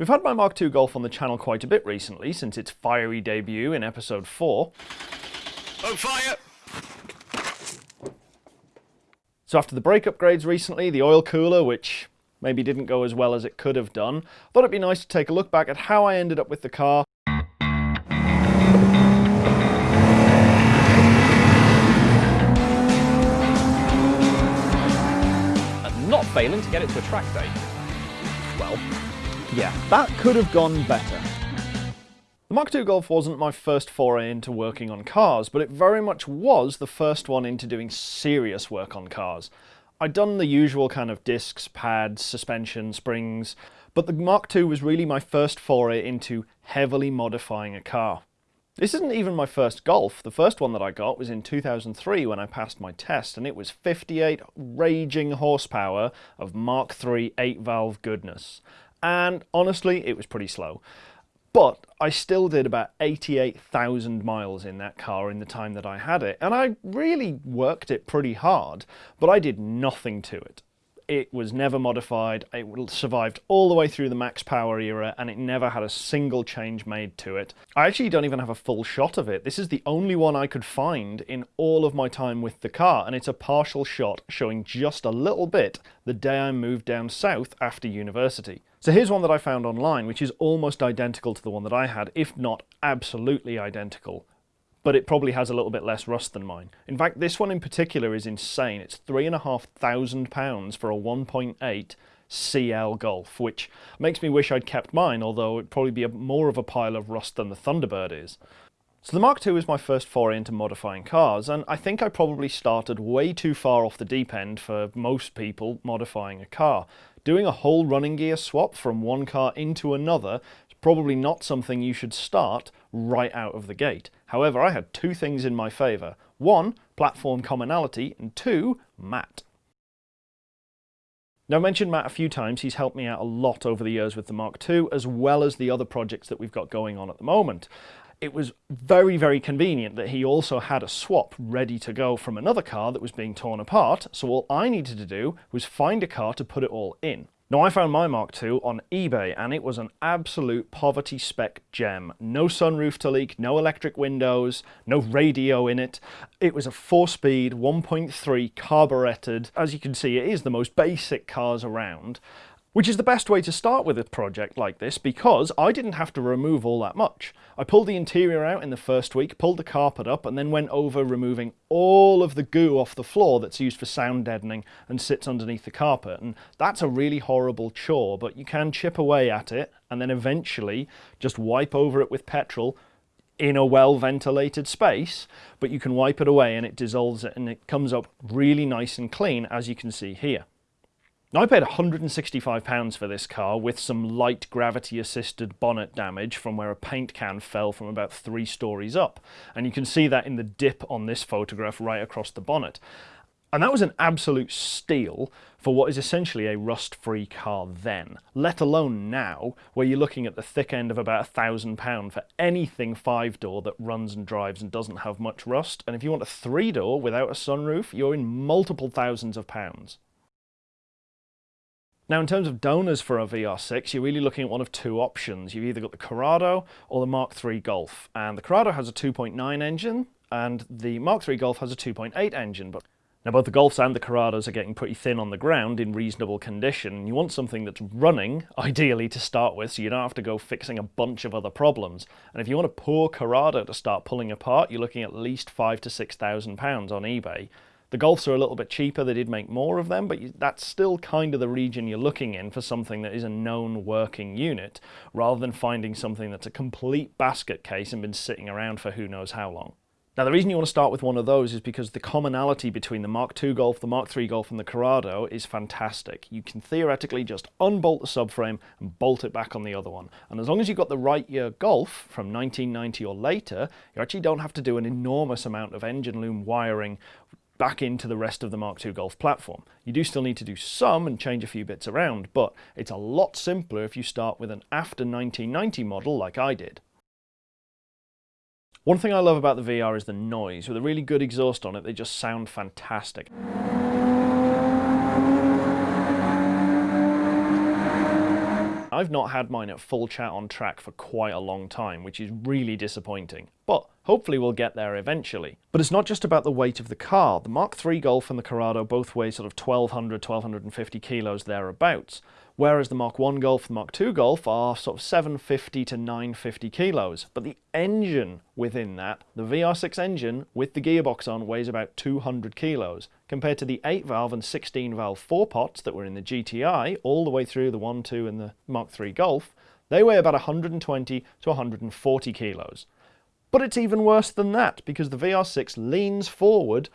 We've had my Mark II Golf on the channel quite a bit recently since its fiery debut in episode 4. On fire! So after the brake upgrades recently, the oil cooler, which maybe didn't go as well as it could have done, I thought it'd be nice to take a look back at how I ended up with the car and not failing to get it to a track day. Well, Yeah, that could have gone better. The Mark II Golf wasn't my first foray into working on cars, but it very much was the first one into doing serious work on cars. I'd done the usual kind of discs, pads, suspension, springs, but the Mark II was really my first foray into heavily modifying a car. This isn't even my first Golf. The first one that I got was in 2003 when I passed my test, and it was 58 raging horsepower of Mark III 8 valve goodness. And honestly, it was pretty slow. But I still did about 88,000 miles in that car in the time that I had it, and I really worked it pretty hard, but I did nothing to it. It was never modified, it survived all the way through the max power era, and it never had a single change made to it. I actually don't even have a full shot of it. This is the only one I could find in all of my time with the car, and it's a partial shot showing just a little bit the day I moved down south after university. So here's one that I found online, which is almost identical to the one that I had, if not absolutely identical. But it probably has a little bit less rust than mine. In fact, this one in particular is insane. It's three and a half thousand pounds for a 1.8 CL Golf, which makes me wish I'd kept mine, although it'd probably be a, more of a pile of rust than the Thunderbird is. So the Mark II was my first foray into modifying cars, and I think I probably started way too far off the deep end for most people modifying a car. Doing a whole running gear swap from one car into another is probably not something you should start right out of the gate. However, I had two things in my favour. One, platform commonality, and two, Matt. Now, I mentioned Matt a few times. He's helped me out a lot over the years with the Mark II, as well as the other projects that we've got going on at the moment. It was very, very convenient that he also had a swap ready to go from another car that was being torn apart, so all I needed to do was find a car to put it all in. Now I found my Mark II on eBay and it was an absolute poverty spec gem. No sunroof to leak, no electric windows, no radio in it. It was a 4-speed 1.3 carburetted. As you can see it is the most basic cars around. Which is the best way to start with a project like this because I didn't have to remove all that much. I pulled the interior out in the first week, pulled the carpet up and then went over removing all of the goo off the floor that's used for sound deadening and sits underneath the carpet. And that's a really horrible chore, but you can chip away at it and then eventually just wipe over it with petrol in a well ventilated space, but you can wipe it away and it dissolves it and it comes up really nice and clean as you can see here. Now I paid £165 for this car with some light gravity assisted bonnet damage from where a paint can fell from about three stories up. And you can see that in the dip on this photograph right across the bonnet. And that was an absolute steal for what is essentially a rust-free car then, let alone now, where you're looking at the thick end of about a thousand pound for anything five-door that runs and drives and doesn't have much rust. And if you want a three-door without a sunroof, you're in multiple thousands of pounds. Now, in terms of donors for a VR6, you're really looking at one of two options. You've either got the Corrado or the Mark III Golf. And the Corrado has a 2.9 engine, and the Mark III Golf has a 2.8 engine. But now, both the Golfs and the Corrados are getting pretty thin on the ground in reasonable condition. You want something that's running, ideally, to start with, so you don't have to go fixing a bunch of other problems. And if you want a poor Corrado to start pulling apart, you're looking at least five to six thousand pounds on eBay. The Golfs are a little bit cheaper, they did make more of them, but that's still kind of the region you're looking in for something that is a known working unit, rather than finding something that's a complete basket case and been sitting around for who knows how long. Now the reason you want to start with one of those is because the commonality between the Mark II Golf, the Mark III Golf and the Corrado is fantastic. You can theoretically just unbolt the subframe and bolt it back on the other one. And as long as you've got the right uh, year Golf from 1990 or later, you actually don't have to do an enormous amount of engine loom wiring back into the rest of the Mark II Golf platform. You do still need to do some and change a few bits around, but it's a lot simpler if you start with an after 1990 model like I did. One thing I love about the VR is the noise. With a really good exhaust on it, they just sound fantastic. I've not had mine at full chat on track for quite a long time, which is really disappointing. But hopefully we'll get there eventually. But it's not just about the weight of the car. The Mark III Golf and the Corrado both weigh sort of 1200, 1250 kilos thereabouts whereas the Mark I Golf and Mark II Golf are sort of 750 to 950 kilos. But the engine within that, the VR6 engine with the gearbox on, weighs about 200 kilos, compared to the 8 valve and 16 valve 4 pots that were in the GTI, all the way through the 1, 2 and the Mark III Golf, they weigh about 120 to 140 kilos. But it's even worse than that, because the VR6 leans forward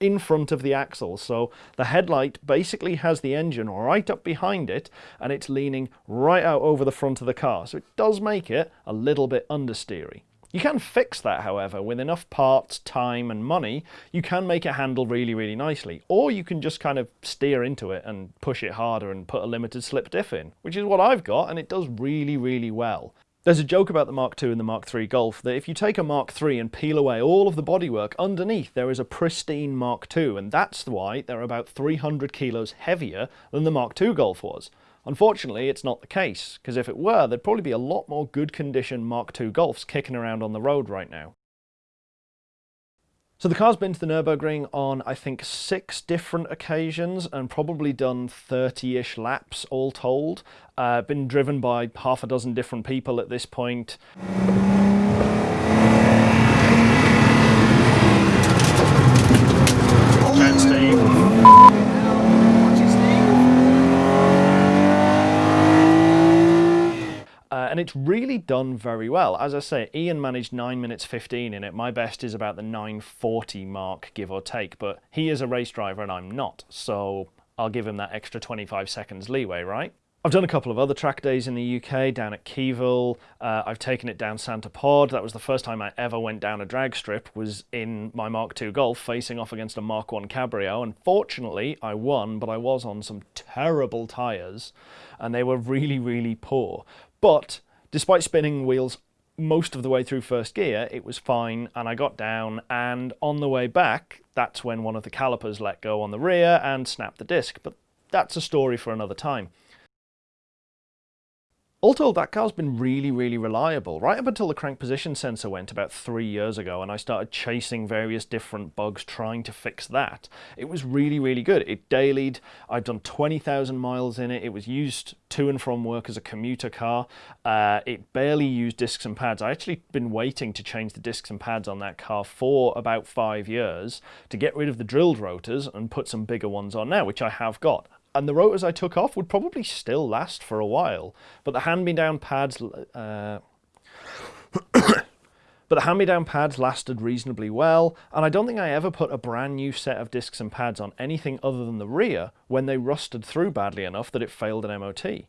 in front of the axle. So the headlight basically has the engine right up behind it and it's leaning right out over the front of the car. So it does make it a little bit understeery. You can fix that, however, with enough parts, time and money, you can make it handle really, really nicely. Or you can just kind of steer into it and push it harder and put a limited slip diff in, which is what I've got and it does really, really well. There's a joke about the Mark II and the Mark III Golf that if you take a Mark III and peel away all of the bodywork, underneath there is a pristine Mark II, and that's why they're about 300 kilos heavier than the Mark II Golf was. Unfortunately, it's not the case, because if it were, there'd probably be a lot more good condition Mark II Golfs kicking around on the road right now. So the car's been to the Nürburgring on, I think, six different occasions and probably done 30-ish laps all told. Uh, been driven by half a dozen different people at this point. And Steve. And it's really done very well. As I say, Ian managed 9 minutes 15 in it. My best is about the 940 mark, give or take, but he is a race driver and I'm not, so I'll give him that extra 25 seconds leeway, right? I've done a couple of other track days in the UK, down at Keevil. Uh, I've taken it down Santa Pod. That was the first time I ever went down a drag strip, was in my Mark II Golf, facing off against a Mark I Cabrio. And fortunately, I won, but I was on some terrible tyres, and they were really, really poor. But despite spinning wheels most of the way through first gear, it was fine and I got down and on the way back, that's when one of the calipers let go on the rear and snapped the disc. But that's a story for another time. All told, that car's been really, really reliable, right up until the crank position sensor went about three years ago and I started chasing various different bugs trying to fix that. It was really, really good. It dailied, I've done 20,000 miles in it, it was used to and from work as a commuter car. Uh, it barely used discs and pads. I actually been waiting to change the discs and pads on that car for about five years to get rid of the drilled rotors and put some bigger ones on now, which I have got and the rotors I took off would probably still last for a while. But the hand-me-down pads, uh, but the hand-me-down pads lasted reasonably well, and I don't think I ever put a brand new set of discs and pads on anything other than the rear when they rusted through badly enough that it failed an MOT.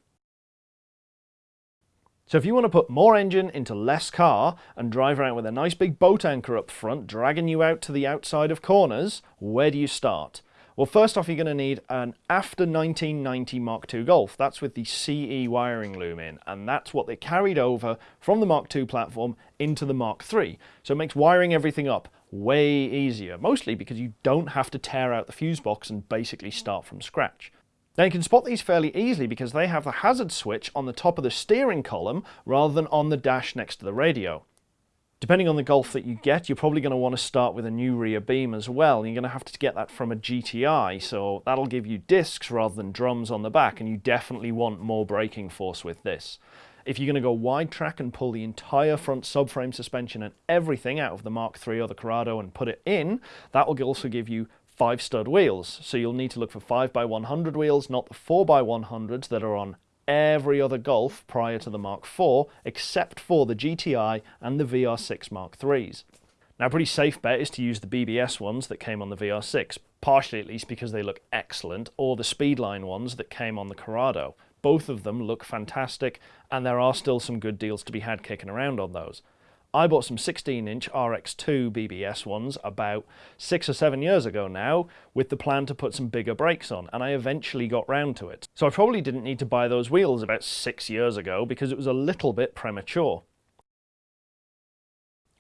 So if you want to put more engine into less car and drive around with a nice big boat anchor up front dragging you out to the outside of corners, where do you start? Well, first off, you're going to need an after 1990 Mark II Golf. That's with the CE wiring loom in, and that's what they carried over from the Mark II platform into the Mark III. So it makes wiring everything up way easier, mostly because you don't have to tear out the fuse box and basically start from scratch. Now you can spot these fairly easily because they have the hazard switch on the top of the steering column rather than on the dash next to the radio. Depending on the Golf that you get, you're probably going to want to start with a new rear beam as well. You're going to have to get that from a GTI, so that'll give you discs rather than drums on the back, and you definitely want more braking force with this. If you're going to go wide track and pull the entire front subframe suspension and everything out of the Mark III or the Corrado and put it in, that will also give you five stud wheels. So you'll need to look for 5x100 wheels, not the 4x100s that are on every other Golf prior to the Mark IV, except for the GTI and the VR6 Mark IIIs. Now, a pretty safe bet is to use the BBS ones that came on the VR6, partially at least because they look excellent, or the Speedline ones that came on the Corrado. Both of them look fantastic, and there are still some good deals to be had kicking around on those. I bought some 16-inch RX2 BBS ones about six or seven years ago now with the plan to put some bigger brakes on and I eventually got round to it. So I probably didn't need to buy those wheels about six years ago because it was a little bit premature.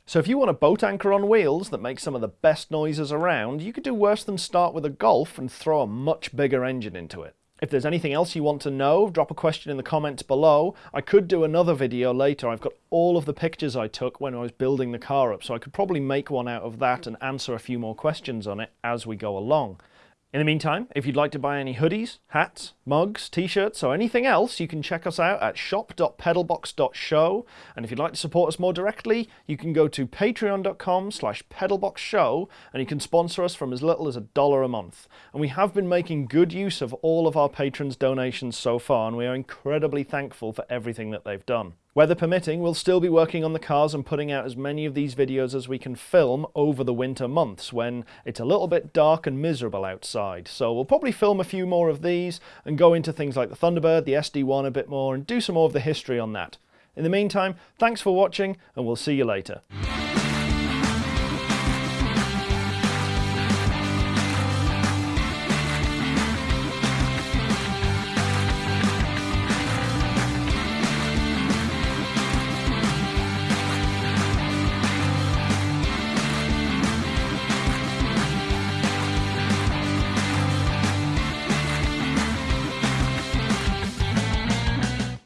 So if you want a boat anchor on wheels that makes some of the best noises around, you could do worse than start with a Golf and throw a much bigger engine into it. If there's anything else you want to know, drop a question in the comments below. I could do another video later. I've got all of the pictures I took when I was building the car up, so I could probably make one out of that and answer a few more questions on it as we go along. In the meantime, if you'd like to buy any hoodies, hats, mugs, t-shirts or anything else, you can check us out at shop.pedalbox.show and if you'd like to support us more directly, you can go to patreon.com slash pedalboxshow and you can sponsor us from as little as a dollar a month. And we have been making good use of all of our patrons' donations so far and we are incredibly thankful for everything that they've done. Weather permitting, we'll still be working on the cars and putting out as many of these videos as we can film over the winter months when it's a little bit dark and miserable outside. So we'll probably film a few more of these and go into things like the Thunderbird, the SD1 a bit more and do some more of the history on that. In the meantime, thanks for watching and we'll see you later.